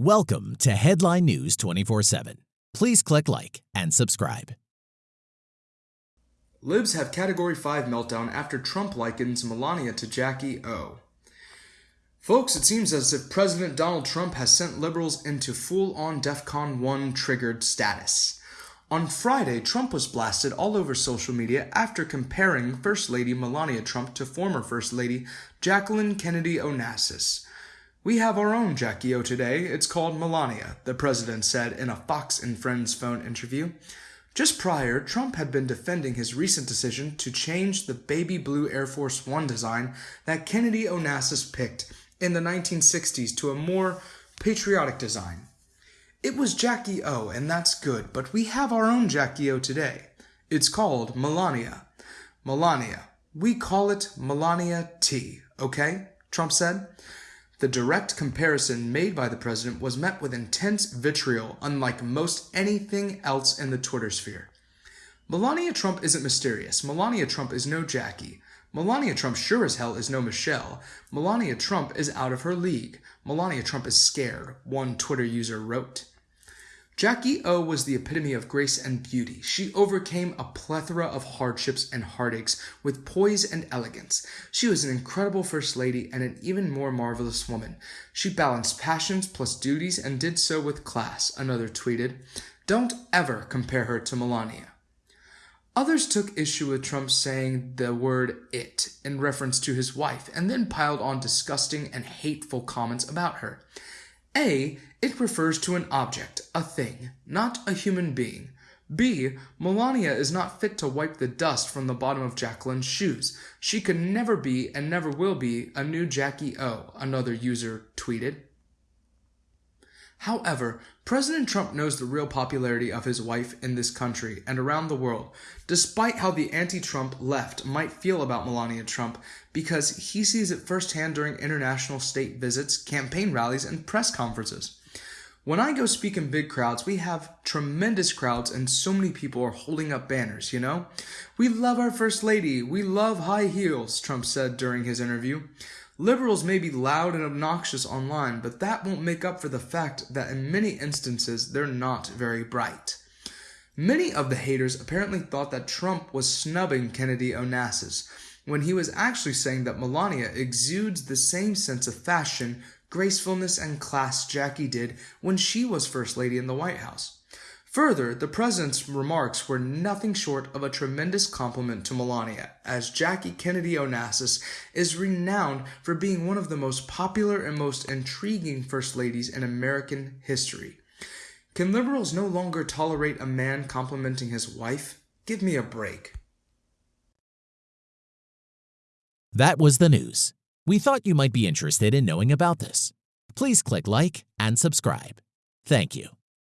Welcome to Headline News 24 7. Please click like and subscribe. Libs have Category 5 meltdown after Trump likens Melania to Jackie O. Folks, it seems as if President Donald Trump has sent liberals into full on DEFCON 1 triggered status. On Friday, Trump was blasted all over social media after comparing First Lady Melania Trump to former First Lady Jacqueline Kennedy Onassis. We have our own Jackie O today. It's called Melania, the president said in a Fox and Friends phone interview. Just prior, Trump had been defending his recent decision to change the baby blue Air Force One design that Kennedy Onassis picked in the 1960s to a more patriotic design. It was Jackie O, and that's good, but we have our own Jackie O today. It's called Melania. Melania. We call it Melania T, okay? Trump said. The direct comparison made by the president was met with intense vitriol, unlike most anything else in the Twitter sphere. Melania Trump isn't mysterious. Melania Trump is no Jackie. Melania Trump sure as hell is no Michelle. Melania Trump is out of her league. Melania Trump is scared, one Twitter user wrote. Jackie O was the epitome of grace and beauty. She overcame a plethora of hardships and heartaches with poise and elegance. She was an incredible first lady and an even more marvelous woman. She balanced passions plus duties and did so with class, another tweeted. Don't ever compare her to Melania. Others took issue with Trump saying the word it in reference to his wife and then piled on disgusting and hateful comments about her. A. It refers to an object, a thing, not a human being. B. Melania is not fit to wipe the dust from the bottom of Jacqueline's shoes. She could never be and never will be a new Jackie O, another user tweeted. However, President Trump knows the real popularity of his wife in this country and around the world, despite how the anti Trump left might feel about Melania Trump, because he sees it firsthand during international state visits, campaign rallies, and press conferences. When I go speak in big crowds, we have tremendous crowds and so many people are holding up banners, you know? We love our First Lady. We love high heels, Trump said during his interview. Liberals may be loud and obnoxious online, but that won't make up for the fact that in many instances they're not very bright. Many of the haters apparently thought that Trump was snubbing Kennedy Onassis, when he was actually saying that Melania exudes the same sense of fashion, gracefulness, and class Jackie did when she was First Lady in the White House. Further, the president's remarks were nothing short of a tremendous compliment to Melania, as Jackie Kennedy Onassis is renowned for being one of the most popular and most intriguing first ladies in American history. Can liberals no longer tolerate a man complimenting his wife? Give me a break. That was the news. We thought you might be interested in knowing about this. Please click like and subscribe. Thank you.